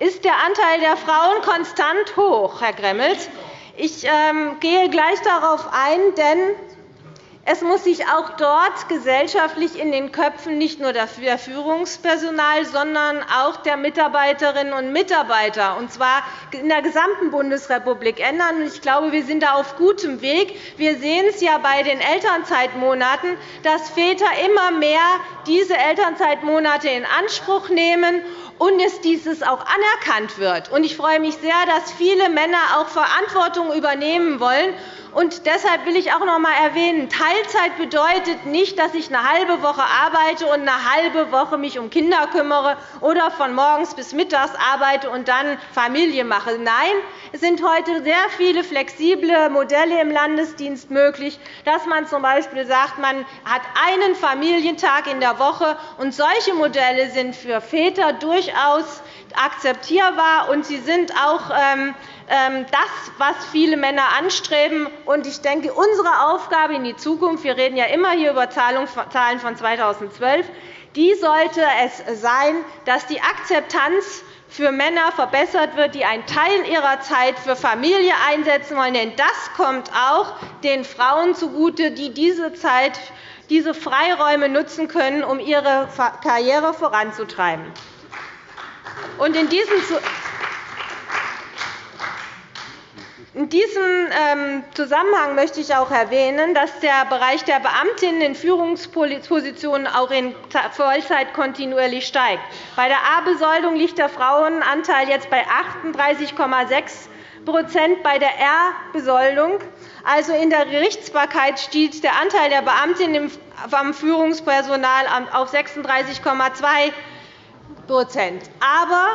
ist der Anteil der Frauen konstant hoch, Herr Gremmels. Ich ähm, gehe gleich darauf ein, denn es muss sich auch dort gesellschaftlich in den Köpfen nicht nur der Führungspersonal, sondern auch der Mitarbeiterinnen und Mitarbeiter, und zwar in der gesamten Bundesrepublik, ändern. Ich glaube, wir sind da auf gutem Weg. Wir sehen es ja bei den Elternzeitmonaten, dass Väter immer mehr diese Elternzeitmonate in Anspruch nehmen und dass dieses auch anerkannt wird. Ich freue mich sehr, dass viele Männer auch Verantwortung übernehmen wollen. Und deshalb will ich auch noch einmal erwähnen, Teilzeit bedeutet nicht, dass ich eine halbe Woche arbeite und eine halbe Woche mich um Kinder kümmere oder von morgens bis mittags arbeite und dann Familie mache. Nein, es sind heute sehr viele flexible Modelle im Landesdienst möglich, dass man z. B. sagt, man hat einen Familientag in der Woche. Und solche Modelle sind für Väter durchaus akzeptierbar, und sie sind auch ähm, das, was viele Männer anstreben. Ich denke, unsere Aufgabe in die Zukunft – wir reden ja immer hier über Zahlen von 2012 – die sollte es sein, dass die Akzeptanz für Männer verbessert wird, die einen Teil ihrer Zeit für Familie einsetzen wollen. Denn das kommt auch den Frauen zugute, die diese Zeit, diese Freiräume nutzen können, um ihre Karriere voranzutreiben. In diesem ähm, Zusammenhang möchte ich auch erwähnen, dass der Bereich der Beamtinnen in Führungspositionen auch in Vollzeit kontinuierlich steigt. Bei der A-Besoldung liegt der Frauenanteil jetzt bei 38,6% bei der R-Besoldung, also in der Gerichtsbarkeit, stieg der Anteil der Beamtinnen am Führungspersonal auf 36,2 Aber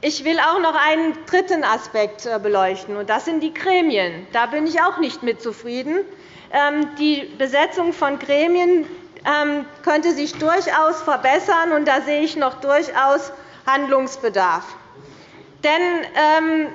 ich will auch noch einen dritten Aspekt äh, beleuchten, und das sind die Gremien. Da bin ich auch nicht mit zufrieden. Ähm, die Besetzung von Gremien ähm, könnte sich durchaus verbessern, und da sehe ich noch durchaus Handlungsbedarf. Denn ähm,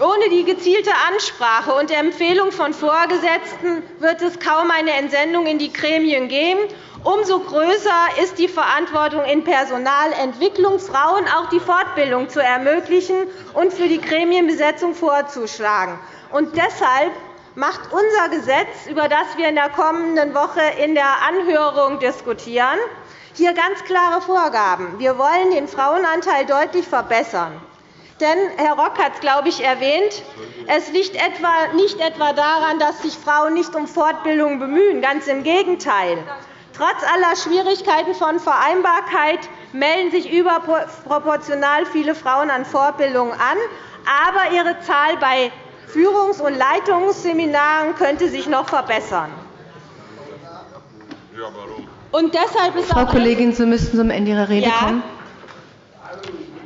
ohne die gezielte Ansprache und Empfehlung von Vorgesetzten wird es kaum eine Entsendung in die Gremien geben. Umso größer ist die Verantwortung in Personalentwicklung, Frauen auch die Fortbildung zu ermöglichen und für die Gremienbesetzung vorzuschlagen. Und deshalb macht unser Gesetz, über das wir in der kommenden Woche in der Anhörung diskutieren, hier ganz klare Vorgaben. Wir wollen den Frauenanteil deutlich verbessern. Denn Herr Rock hat es, glaube ich, erwähnt, es liegt nicht etwa daran, dass sich Frauen nicht um Fortbildung bemühen. Ganz im Gegenteil. Trotz aller Schwierigkeiten von Vereinbarkeit melden sich überproportional viele Frauen an Fortbildungen an. Aber ihre Zahl bei Führungs- und Leitungsseminaren könnte sich noch verbessern. Und deshalb ist Frau Kollegin, Sie müssten zum Ende Ihrer Rede ja. kommen.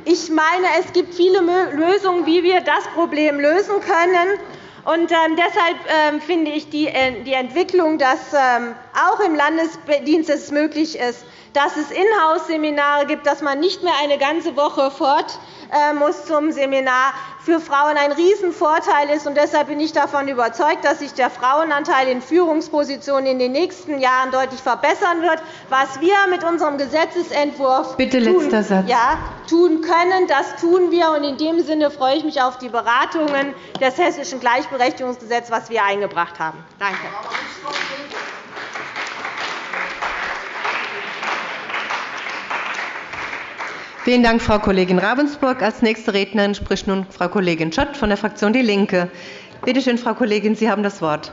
Ich meine, es gibt viele Lösungen, wie wir das Problem lösen können. Und ähm, deshalb ähm, finde ich die äh, Entwicklung, dass ähm, auch im Landesdienst es möglich ist, dass es Inhouse-Seminare gibt, dass man nicht mehr eine ganze Woche fort äh, muss zum Seminar, für Frauen ein Riesenvorteil ist. Und deshalb bin ich davon überzeugt, dass sich der Frauenanteil in Führungspositionen in den nächsten Jahren deutlich verbessern wird. Was wir mit unserem Gesetzentwurf Bitte tun. Ja, tun können, das tun wir. Und in dem Sinne freue ich mich auf die Beratungen des Hessischen Gleichberechtigungsgesetzes, das wir eingebracht haben. Danke. Vielen Dank, Frau Kollegin Ravensburg. Als nächste Rednerin spricht nun Frau Kollegin Schott von der Fraktion DIE LINKE. Bitte schön, Frau Kollegin, Sie haben das Wort.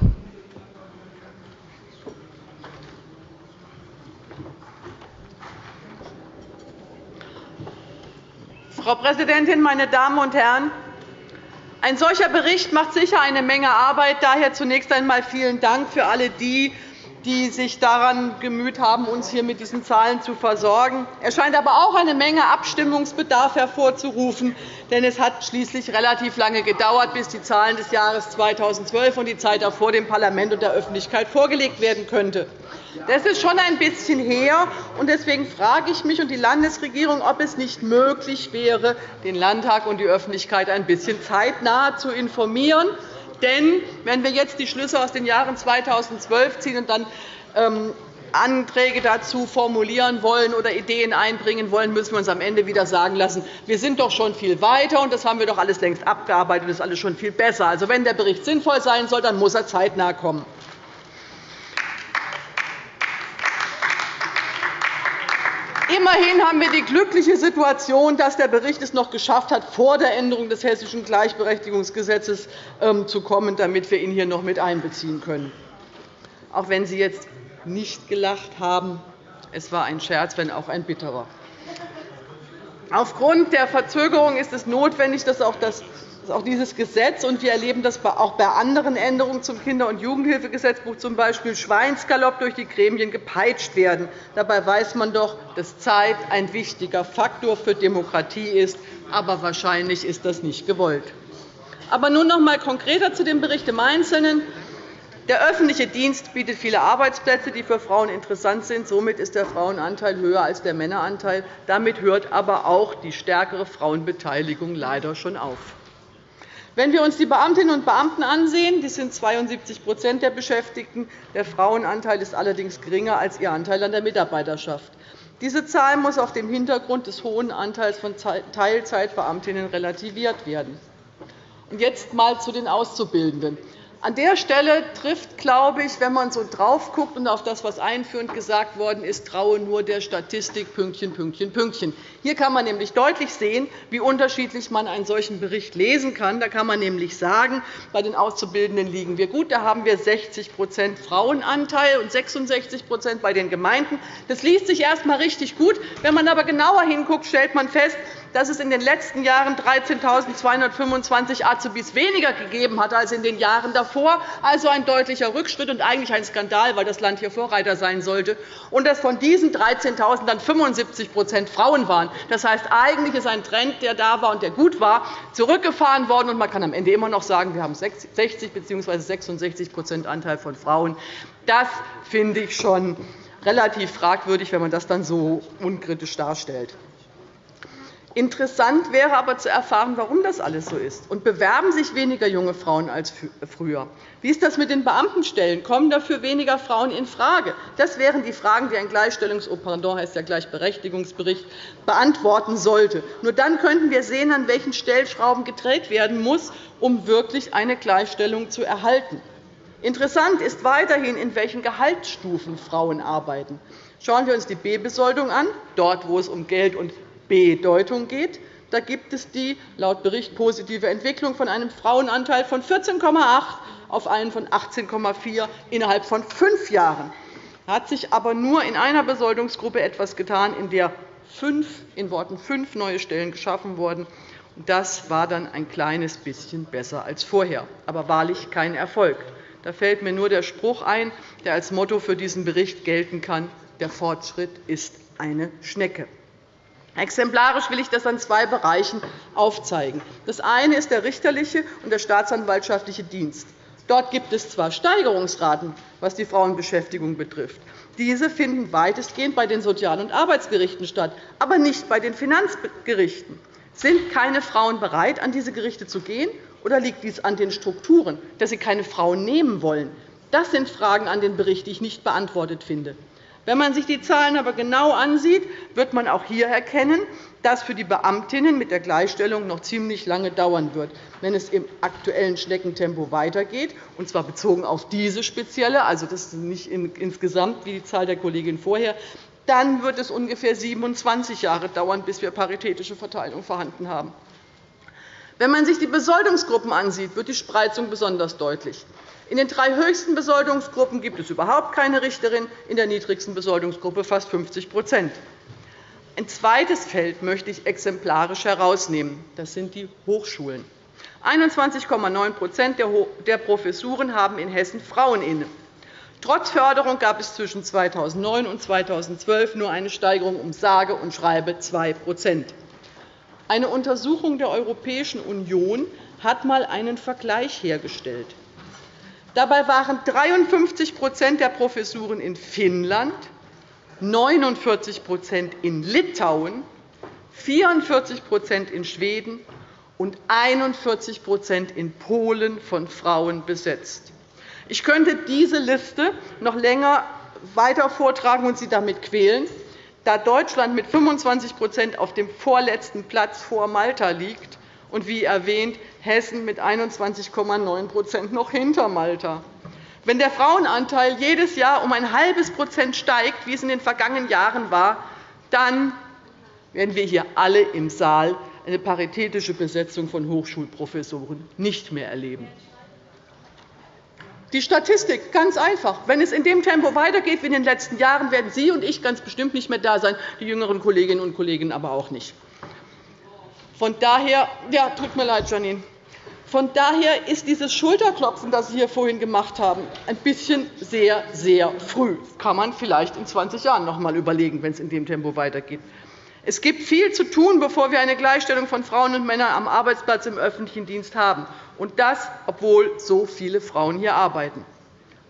Frau Präsidentin, meine Damen und Herren! Ein solcher Bericht macht sicher eine Menge Arbeit. Daher zunächst einmal vielen Dank für alle die, die sich daran gemüht haben, uns hier mit diesen Zahlen zu versorgen. Er scheint aber auch eine Menge Abstimmungsbedarf hervorzurufen. Denn es hat schließlich relativ lange gedauert, bis die Zahlen des Jahres 2012 und die Zeit davor dem Parlament und der Öffentlichkeit vorgelegt werden könnte. Das ist schon ein bisschen her. und Deswegen frage ich mich und die Landesregierung, ob es nicht möglich wäre, den Landtag und die Öffentlichkeit ein bisschen zeitnah zu informieren denn wenn wir jetzt die Schlüsse aus den Jahren 2012 ziehen und dann ähm, Anträge dazu formulieren wollen oder Ideen einbringen wollen, müssen wir uns am Ende wieder sagen lassen, wir sind doch schon viel weiter, und das haben wir doch alles längst abgearbeitet, und das ist alles schon viel besser. Also, wenn der Bericht sinnvoll sein soll, dann muss er zeitnah kommen. Immerhin haben wir die glückliche Situation, dass der Bericht es noch geschafft hat, vor der Änderung des Hessischen Gleichberechtigungsgesetzes ähm, zu kommen, damit wir ihn hier noch mit einbeziehen können. Auch wenn Sie jetzt nicht gelacht haben, es war ein Scherz, wenn auch ein bitterer. Aufgrund der Verzögerung ist es notwendig, dass auch das auch dieses Gesetz, und wir erleben das auch bei anderen Änderungen zum Kinder- und Jugendhilfegesetzbuch, z. B. Schweinsgalopp durch die Gremien gepeitscht werden. Dabei weiß man doch, dass Zeit ein wichtiger Faktor für Demokratie ist. Aber wahrscheinlich ist das nicht gewollt. Aber nun noch einmal konkreter zu dem Bericht im Einzelnen. Der öffentliche Dienst bietet viele Arbeitsplätze, die für Frauen interessant sind. Somit ist der Frauenanteil höher als der Männeranteil. Damit hört aber auch die stärkere Frauenbeteiligung leider schon auf. Wenn wir uns die Beamtinnen und Beamten ansehen, die sind 72% der Beschäftigten. Der Frauenanteil ist allerdings geringer als ihr Anteil an der Mitarbeiterschaft. Diese Zahl muss auf dem Hintergrund des hohen Anteils von Teilzeitbeamtinnen relativiert werden. Jetzt einmal zu den Auszubildenden. An der Stelle trifft, glaube ich, wenn man so drauf guckt und auf das, was einführend gesagt worden ist, traue nur der Statistik Pünktchen, Pünktchen, Pünktchen. Hier kann man nämlich deutlich sehen, wie unterschiedlich man einen solchen Bericht lesen kann. Da kann man nämlich sagen, bei den Auszubildenden liegen wir gut. Da haben wir 60% Frauenanteil und 66% bei den Gemeinden. Das liest sich erst einmal richtig gut. Wenn man aber genauer hinguckt, stellt man fest, dass es in den letzten Jahren 13.225 Azubis weniger gegeben hat als in den Jahren davor, also ein deutlicher Rückschritt und eigentlich ein Skandal, weil das Land hier Vorreiter sein sollte, und dass von diesen 13.000 dann 75% Frauen waren. Das heißt, eigentlich ist ein Trend, der da war und der gut war, zurückgefahren worden, und man kann am Ende immer noch sagen, wir haben 60 bzw. 66% Anteil von Frauen. Das finde ich schon relativ fragwürdig, wenn man das dann so unkritisch darstellt. Interessant wäre aber zu erfahren, warum das alles so ist. Und bewerben sich weniger junge Frauen als früher? Wie ist das mit den Beamtenstellen? Kommen dafür weniger Frauen infrage? Das wären die Fragen, die ein Gleichstellungspardon heißt der Gleichberechtigungsbericht beantworten sollte. Nur dann könnten wir sehen, an welchen Stellschrauben gedreht werden muss, um wirklich eine Gleichstellung zu erhalten. Interessant ist weiterhin, in welchen Gehaltsstufen Frauen arbeiten. Schauen wir uns die B-Besoldung an, dort, wo es um Geld und Bedeutung geht. Da gibt es die laut Bericht positive Entwicklung von einem Frauenanteil von 14,8 auf einen von 18,4 innerhalb von fünf Jahren. Da hat sich aber nur in einer Besoldungsgruppe etwas getan, in der fünf, in Worten fünf neue Stellen geschaffen wurden. Das war dann ein kleines bisschen besser als vorher, aber wahrlich kein Erfolg. Da fällt mir nur der Spruch ein, der als Motto für diesen Bericht gelten kann. Der Fortschritt ist eine Schnecke. Exemplarisch will ich das an zwei Bereichen aufzeigen. Das eine ist der richterliche und der staatsanwaltschaftliche Dienst. Dort gibt es zwar Steigerungsraten, was die Frauenbeschäftigung betrifft. Diese finden weitestgehend bei den Sozial- und Arbeitsgerichten statt, aber nicht bei den Finanzgerichten. Sind keine Frauen bereit, an diese Gerichte zu gehen, oder liegt dies an den Strukturen, dass sie keine Frauen nehmen wollen? Das sind Fragen an den Bericht, die ich nicht beantwortet finde. Wenn man sich die Zahlen aber genau ansieht, wird man auch hier erkennen, dass für die Beamtinnen mit der Gleichstellung noch ziemlich lange dauern wird. Wenn es im aktuellen Schneckentempo weitergeht, und zwar bezogen auf diese spezielle, also das ist nicht insgesamt wie die Zahl der Kollegin vorher, dann wird es ungefähr 27 Jahre dauern, bis wir paritätische Verteilung vorhanden haben. Wenn man sich die Besoldungsgruppen ansieht, wird die Spreizung besonders deutlich. In den drei höchsten Besoldungsgruppen gibt es überhaupt keine Richterin, in der niedrigsten Besoldungsgruppe fast 50% Ein zweites Feld möchte ich exemplarisch herausnehmen. Das sind die Hochschulen. 21,9% der Professuren haben in Hessen Frauen inne. Trotz Förderung gab es zwischen 2009 und 2012 nur eine Steigerung um sage und schreibe 2% Eine Untersuchung der Europäischen Union hat einmal einen Vergleich hergestellt. Dabei waren 53% der Professuren in Finnland, 49% in Litauen, 44% in Schweden und 41% in Polen von Frauen besetzt. Ich könnte diese Liste noch länger weiter vortragen und Sie damit quälen. Da Deutschland mit 25% auf dem vorletzten Platz vor Malta liegt, und wie erwähnt Hessen mit 21,9% noch hinter Malta. Wenn der Frauenanteil jedes Jahr um ein halbes Prozent steigt, wie es in den vergangenen Jahren war, dann werden wir hier alle im Saal eine paritätische Besetzung von Hochschulprofessoren nicht mehr erleben. Die Statistik ganz einfach. Wenn es in dem Tempo weitergeht wie in den letzten Jahren, werden Sie und ich ganz bestimmt nicht mehr da sein, die jüngeren Kolleginnen und Kollegen aber auch nicht. Von daher, ja, tut mir leid, Janine. Von daher ist dieses Schulterklopfen, das Sie hier vorhin gemacht haben, ein bisschen sehr, sehr früh. Das kann man vielleicht in 20 Jahren noch einmal überlegen, wenn es in dem Tempo weitergeht. Es gibt viel zu tun, bevor wir eine Gleichstellung von Frauen und Männern am Arbeitsplatz im öffentlichen Dienst haben, und das, obwohl so viele Frauen hier arbeiten.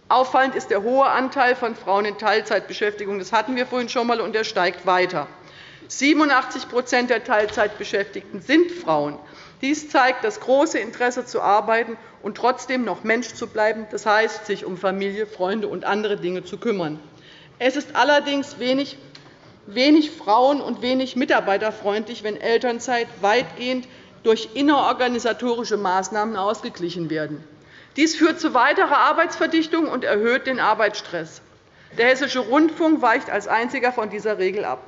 Auffallend ist der hohe Anteil von Frauen in Teilzeitbeschäftigung. Das hatten wir vorhin schon einmal, und er steigt weiter. 87% der Teilzeitbeschäftigten sind Frauen. Dies zeigt das große Interesse zu arbeiten und trotzdem noch Mensch zu bleiben, das heißt, sich um Familie, Freunde und andere Dinge zu kümmern. Es ist allerdings wenig, wenig frauen- und wenig mitarbeiterfreundlich, wenn Elternzeit weitgehend durch innerorganisatorische Maßnahmen ausgeglichen werden. Dies führt zu weiterer Arbeitsverdichtung und erhöht den Arbeitsstress. Der Hessische Rundfunk weicht als einziger von dieser Regel ab.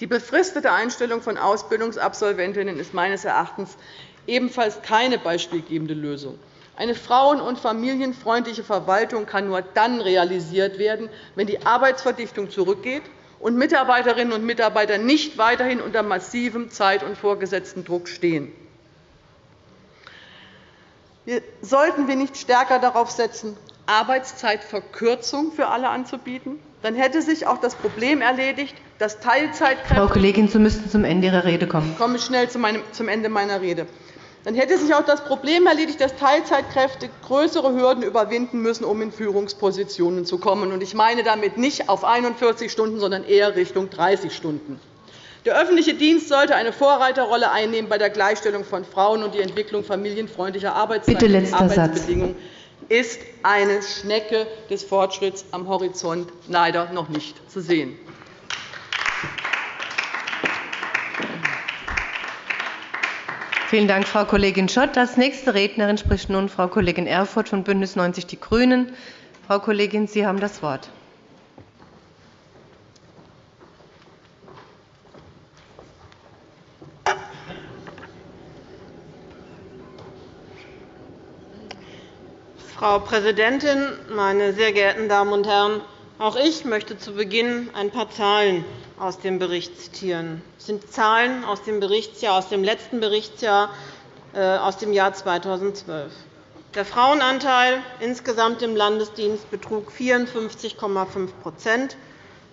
Die befristete Einstellung von Ausbildungsabsolventinnen ist meines Erachtens ebenfalls keine beispielgebende Lösung. Eine frauen- und familienfreundliche Verwaltung kann nur dann realisiert werden, wenn die Arbeitsverdichtung zurückgeht und Mitarbeiterinnen und Mitarbeiter nicht weiterhin unter massivem Zeit- und vorgesetzten Druck stehen. Sollten wir nicht stärker darauf setzen, Arbeitszeitverkürzung für alle anzubieten, dann hätte sich auch das Problem erledigt, dass Teilzeitkräfte Frau Kollegin, Sie müssten zum Ende Ihrer Rede kommen. Ich komme schnell zum Ende meiner Rede. Dann hätte sich auch das Problem erledigt, dass Teilzeitkräfte größere Hürden überwinden müssen, um in Führungspositionen zu kommen. Ich meine damit nicht auf 41 Stunden, sondern eher Richtung 30 Stunden. Der öffentliche Dienst sollte eine Vorreiterrolle einnehmen bei der Gleichstellung von Frauen und die Entwicklung familienfreundlicher Arbeitszeiten und Arbeitsbedingungen. Satz ist eine Schnecke des Fortschritts am Horizont leider noch nicht zu sehen. Vielen Dank, Frau Kollegin Schott. Als nächste Rednerin spricht nun Frau Kollegin Erfurth von BÜNDNIS 90 die GRÜNEN. Frau Kollegin, Sie haben das Wort. Frau Präsidentin, meine sehr geehrten Damen und Herren! Auch ich möchte zu Beginn ein paar Zahlen aus dem Bericht zitieren. Das sind Zahlen aus dem, Berichtsjahr, aus dem letzten Berichtsjahr äh, aus dem Jahr 2012. Der Frauenanteil insgesamt im Landesdienst betrug 54,5%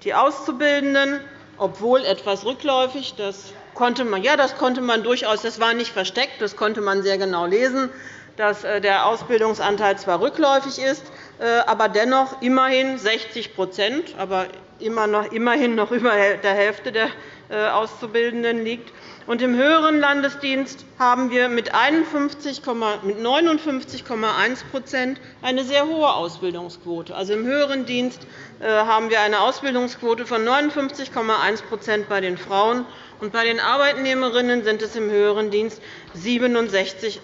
Die Auszubildenden, obwohl etwas rückläufig, das konnte man, ja, das konnte man durchaus, das war nicht versteckt, das konnte man sehr genau lesen, dass äh, der Ausbildungsanteil zwar rückläufig ist, äh, aber dennoch immerhin 60% aber immerhin noch über der Hälfte der äh, Auszubildenden liegt. Und Im höheren Landesdienst haben wir mit 59,1% eine sehr hohe Ausbildungsquote. Also Im höheren Dienst haben wir eine Ausbildungsquote von 59,1% bei den Frauen, und bei den Arbeitnehmerinnen sind es im höheren Dienst 67,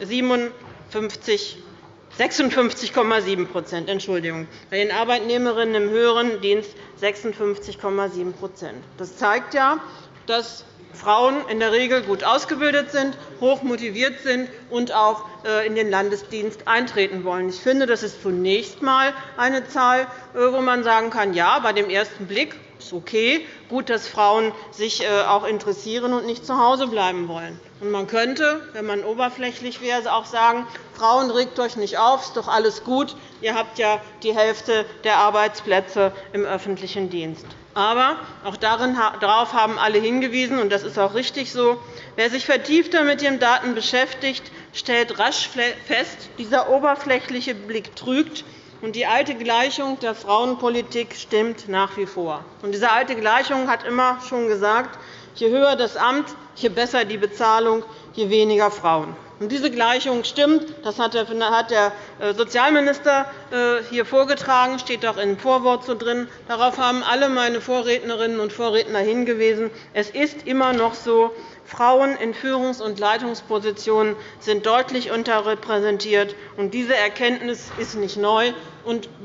56,7 Entschuldigung. Bei den Arbeitnehmerinnen im höheren Dienst 56,7% Das zeigt ja, dass Frauen in der Regel gut ausgebildet sind, hoch motiviert sind und auch äh, in den Landesdienst eintreten wollen. Ich finde, das ist zunächst einmal eine Zahl, äh, wo man sagen kann, ja, bei dem ersten Blick ist okay, gut, dass Frauen sich äh, auch interessieren und nicht zu Hause bleiben wollen. Und man könnte, wenn man oberflächlich wäre, auch sagen, Frauen, regt euch nicht auf, ist doch alles gut, ihr habt ja die Hälfte der Arbeitsplätze im öffentlichen Dienst. Aber auch darauf haben alle hingewiesen, und das ist auch richtig so. Wer sich vertiefter mit den Daten beschäftigt, stellt rasch fest, dieser oberflächliche Blick trügt die alte Gleichung der Frauenpolitik stimmt nach wie vor. Diese alte Gleichung hat immer schon gesagt, je höher das Amt, je besser die Bezahlung, je weniger Frauen. Diese Gleichung stimmt. Das hat der äh, Sozialminister äh, hier vorgetragen, steht auch im Vorwort so drin. Darauf haben alle meine Vorrednerinnen und Vorredner hingewiesen. Es ist immer noch so, Frauen in Führungs- und Leitungspositionen sind deutlich unterrepräsentiert. Diese Erkenntnis ist nicht neu.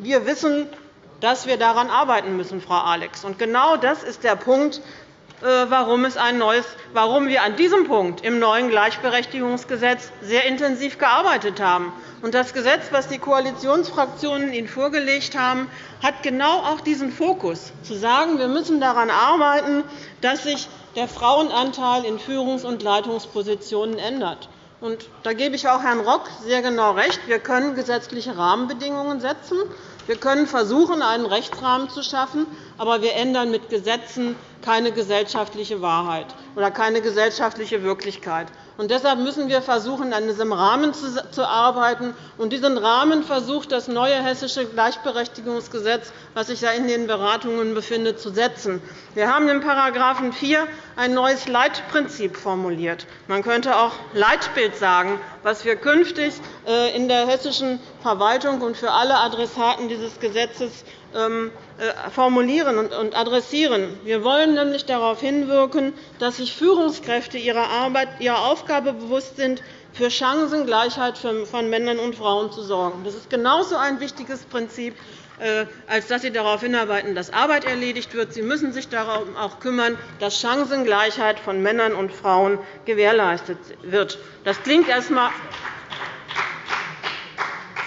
Wir wissen, dass wir daran arbeiten müssen, Frau Alex. Genau das ist der Punkt, warum, es ein neues, warum wir an diesem Punkt im neuen Gleichberechtigungsgesetz sehr intensiv gearbeitet haben. Das Gesetz, das die Koalitionsfraktionen Ihnen vorgelegt haben, hat genau auch diesen Fokus, zu sagen, wir müssen daran arbeiten, dass sich der Frauenanteil in Führungs- und Leitungspositionen ändert. da gebe ich auch Herrn Rock sehr genau recht. Wir können gesetzliche Rahmenbedingungen setzen. Wir können versuchen, einen Rechtsrahmen zu schaffen, aber wir ändern mit Gesetzen keine gesellschaftliche Wahrheit oder keine gesellschaftliche Wirklichkeit. Und deshalb müssen wir versuchen, an diesem Rahmen zu arbeiten. Und diesen Rahmen versucht das neue Hessische Gleichberechtigungsgesetz, das sich in den Beratungen befindet, zu setzen. Wir haben in § 4 ein neues Leitprinzip formuliert. Man könnte auch Leitbild sagen, was wir künftig äh, in der hessischen Verwaltung und für alle Adressaten dieses Gesetzes formulieren und adressieren. Wir wollen nämlich darauf hinwirken, dass sich Führungskräfte ihrer, Arbeit, ihrer Aufgabe bewusst sind, für Chancengleichheit von Männern und Frauen zu sorgen. Das ist genauso ein wichtiges Prinzip, äh, als dass Sie darauf hinarbeiten, dass Arbeit erledigt wird. Sie müssen sich darum auch kümmern, dass Chancengleichheit von Männern und Frauen gewährleistet wird. Das klingt erst einmal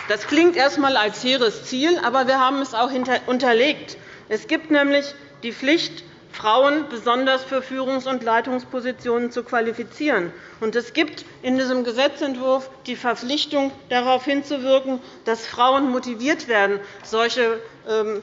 das klingt erst einmal als hehres Ziel, aber wir haben es auch unterlegt. Es gibt nämlich die Pflicht, Frauen besonders für Führungs- und Leitungspositionen zu qualifizieren. Und es gibt in diesem Gesetzentwurf die Verpflichtung, darauf hinzuwirken, dass Frauen motiviert werden, solche ähm,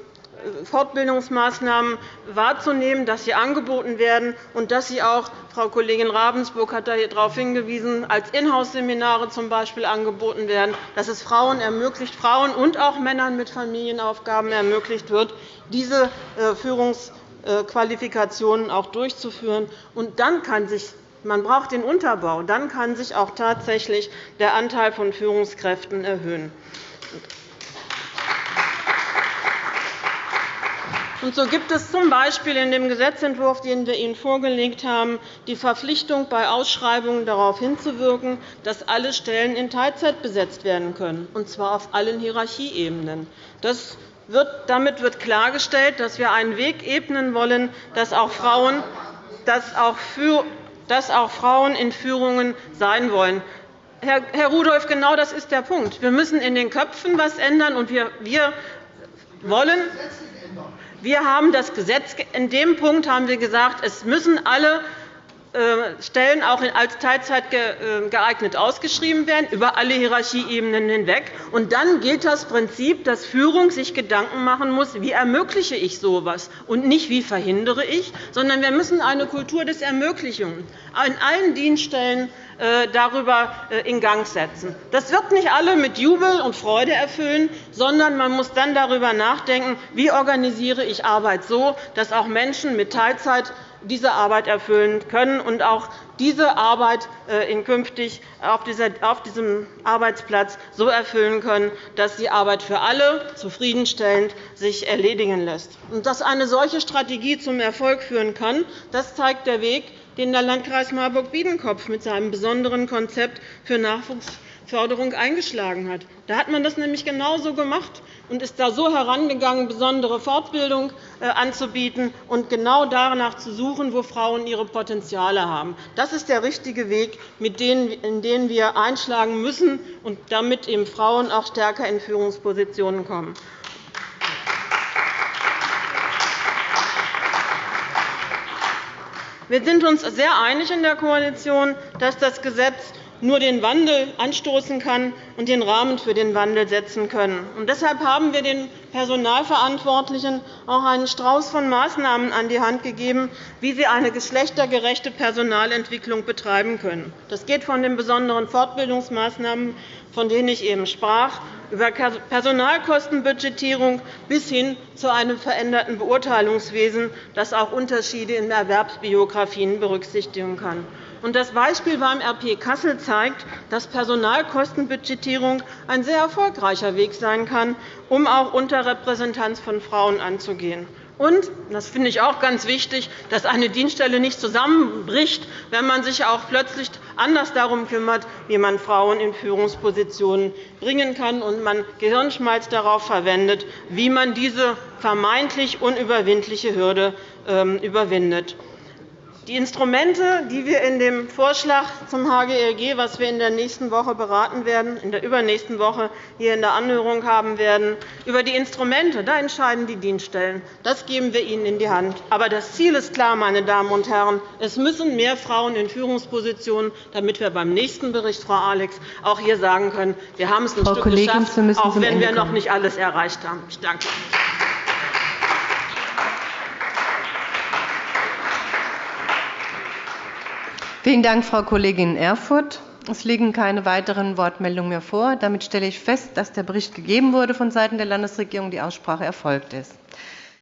Fortbildungsmaßnahmen wahrzunehmen, dass sie angeboten werden und dass sie auch Frau Kollegin Ravensburg hat darauf hingewiesen, als Inhouse-Seminare z. B. angeboten werden, dass es Frauen ermöglicht, Frauen und auch Männern mit Familienaufgaben ermöglicht wird, diese äh, Führungsqualifikationen auch durchzuführen. Und dann kann sich man braucht den Unterbau. Dann kann sich auch tatsächlich der Anteil von Führungskräften erhöhen. So gibt es z. B. in dem Gesetzentwurf, den wir Ihnen vorgelegt haben, die Verpflichtung, bei Ausschreibungen darauf hinzuwirken, dass alle Stellen in Teilzeit besetzt werden können, und zwar auf allen Hierarchieebenen. Damit wird klargestellt, dass wir einen Weg ebnen wollen, dass auch Frauen, dass auch dass auch Frauen in Führungen sein wollen. Herr Rudolph, genau das ist der Punkt. Wir müssen in den Köpfen etwas ändern, und wir wollen wir haben das Gesetz in dem Punkt haben wir gesagt, es müssen alle Stellen auch als Teilzeit äh, geeignet ausgeschrieben werden, über alle Hierarchieebenen hinweg. Und dann gilt das Prinzip, dass Führung sich Gedanken machen muss, wie ermögliche ich so etwas, und nicht, wie verhindere ich, sondern wir müssen eine Kultur des Ermöglichens in allen Dienststellen äh, darüber in Gang setzen. Das wird nicht alle mit Jubel und Freude erfüllen, sondern man muss dann darüber nachdenken, wie organisiere ich Arbeit so, dass auch Menschen mit Teilzeit diese Arbeit erfüllen können und auch diese Arbeit äh, künftig auf diesem Arbeitsplatz so erfüllen können, dass die Arbeit für alle zufriedenstellend sich erledigen lässt. Dass eine solche Strategie zum Erfolg führen kann, das zeigt der Weg, den der Landkreis Marburg-Biedenkopf mit seinem besonderen Konzept für Nachwuchsförderung eingeschlagen hat. Da hat man das nämlich genauso gemacht und ist da so herangegangen, besondere Fortbildung äh, anzubieten und genau danach zu suchen, wo Frauen ihre Potenziale haben. Das ist der richtige Weg, in den wir einschlagen müssen, und damit eben Frauen auch stärker in Führungspositionen kommen. Wir sind uns sehr einig in der Koalition, dass das Gesetz nur den Wandel anstoßen kann und den Rahmen für den Wandel setzen können. deshalb haben wir den Personalverantwortlichen auch einen Strauß von Maßnahmen an die Hand gegeben, wie sie eine geschlechtergerechte Personalentwicklung betreiben können. Das geht von den besonderen Fortbildungsmaßnahmen, von denen ich eben sprach, über Personalkostenbudgetierung bis hin zu einem veränderten Beurteilungswesen, das auch Unterschiede in Erwerbsbiografien berücksichtigen kann. Das Beispiel beim RP Kassel zeigt, dass Personalkostenbudgetierung ein sehr erfolgreicher Weg sein kann, um auch Unterrepräsentanz von Frauen anzugehen. Und, das finde ich auch ganz wichtig, dass eine Dienststelle nicht zusammenbricht, wenn man sich auch plötzlich anders darum kümmert, wie man Frauen in Führungspositionen bringen kann und man Gehirnschmalz darauf verwendet, wie man diese vermeintlich unüberwindliche Hürde ähm, überwindet. Die Instrumente, die wir in dem Vorschlag zum HGRG, was wir in der nächsten Woche beraten werden, in der übernächsten Woche hier in der Anhörung haben werden, über die Instrumente, da entscheiden die Dienststellen. Das geben wir ihnen in die Hand. Aber das Ziel ist klar, meine Damen und Herren. Es müssen mehr Frauen in Führungspositionen, damit wir beim nächsten Bericht, Frau Alex, auch hier sagen können, wir haben es ein Frau Stück Kollegin, geschafft, auch wenn wir noch nicht alles erreicht haben. Ich danke. Vielen Dank, Frau Kollegin Erfurth. Es liegen keine weiteren Wortmeldungen mehr vor. Damit stelle ich fest, dass der Bericht gegeben wurde von Seiten der Landesregierung, die Aussprache erfolgt ist.